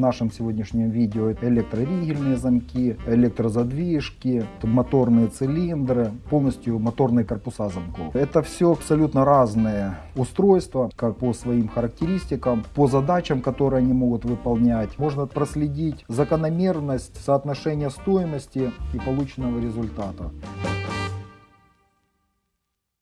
нашем сегодняшнем видео электроригельные замки, электрозадвижки, моторные цилиндры, полностью моторные корпуса замков. Это все абсолютно разные устройства, как по своим характеристикам, по задачам, которые они могут выполнять. Можно проследить закономерность соотношения стоимости и полученного результата.